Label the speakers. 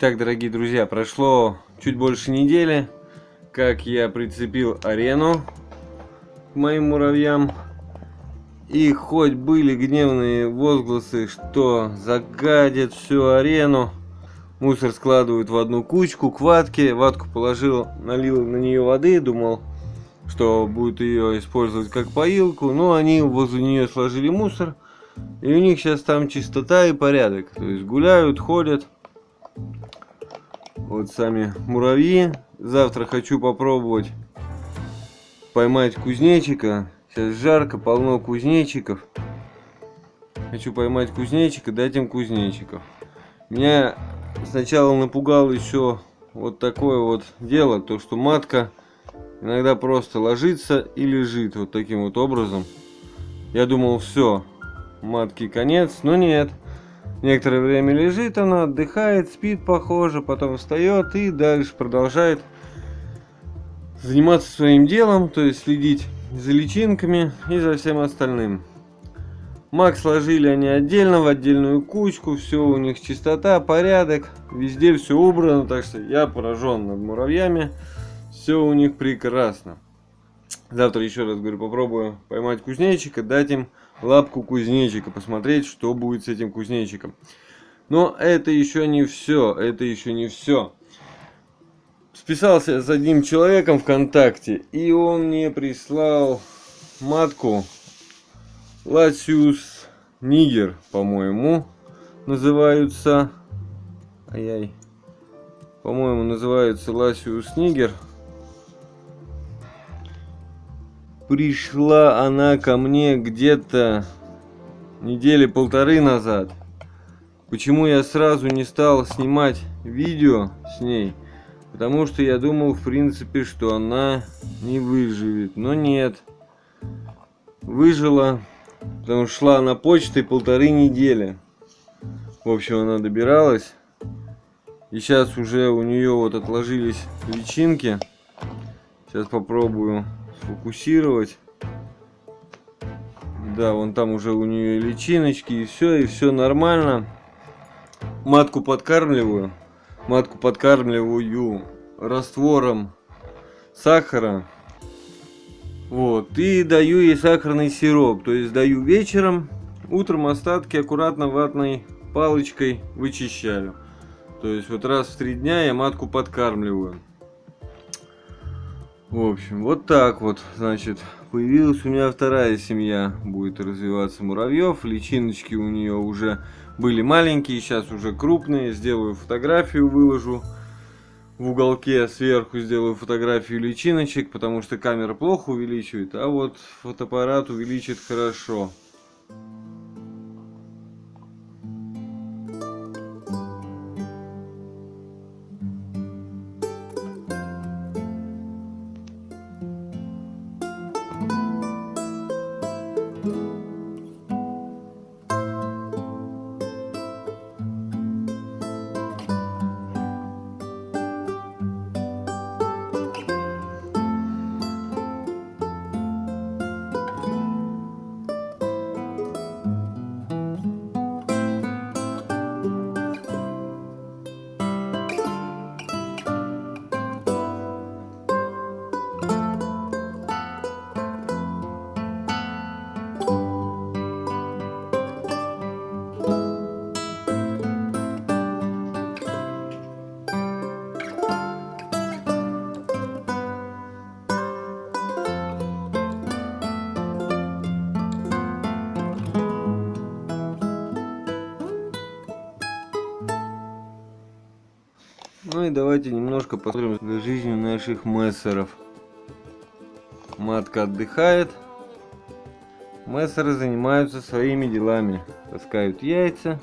Speaker 1: Итак, дорогие друзья, прошло чуть больше недели, как я прицепил арену к моим муравьям. И хоть были гневные возгласы, что загадят всю арену, мусор складывают в одну кучку к ватке, ватку положил, налил на нее воды, думал, что будет ее использовать как поилку, но они возле нее сложили мусор, и у них сейчас там чистота и порядок, то есть гуляют, ходят. Вот сами муравьи. Завтра хочу попробовать поймать кузнечика. Сейчас жарко, полно кузнечиков. Хочу поймать кузнечика, дать им кузнечиков. Меня сначала напугал еще вот такое вот дело, то что матка иногда просто ложится и лежит вот таким вот образом. Я думал, все, матки конец, но нет. Некоторое время лежит она, отдыхает, спит похоже, потом встает и дальше продолжает заниматься своим делом, то есть следить за личинками и за всем остальным. Мак сложили они отдельно, в отдельную кучку, все у них чистота, порядок, везде все убрано, так что я поражен над муравьями, все у них прекрасно. Завтра еще раз говорю, попробую поймать кузнечика, дать им лапку кузнечика, посмотреть, что будет с этим кузнечиком. Но это еще не все, это еще не все. Списался с одним человеком ВКонтакте, и он мне прислал матку Латиус Нигер, по-моему, называются. Ай-яй. По-моему, называется Ласиус Нигер. Пришла она ко мне где-то недели полторы назад. Почему я сразу не стал снимать видео с ней? Потому что я думал, в принципе, что она не выживет. Но нет. Выжила, потому что шла на почтой полторы недели. В общем, она добиралась. И сейчас уже у нее вот отложились личинки. Сейчас попробую сфокусировать. Да, вон там уже у нее личиночки и все, и все нормально. Матку подкармливаю. Матку подкармливаю раствором сахара. Вот, и даю ей сахарный сироп. То есть даю вечером, утром остатки аккуратно ватной палочкой вычищаю. То есть вот раз в три дня я матку подкармливаю. В общем, вот так вот, значит, появилась у меня вторая семья, будет развиваться муравьев. Личиночки у нее уже были маленькие, сейчас уже крупные. Сделаю фотографию, выложу в уголке сверху, сделаю фотографию личиночек, потому что камера плохо увеличивает, а вот фотоаппарат увеличит хорошо. Ну и давайте немножко посмотрим за жизнью наших мессеров. Матка отдыхает. Мессеры занимаются своими делами. Таскают яйца.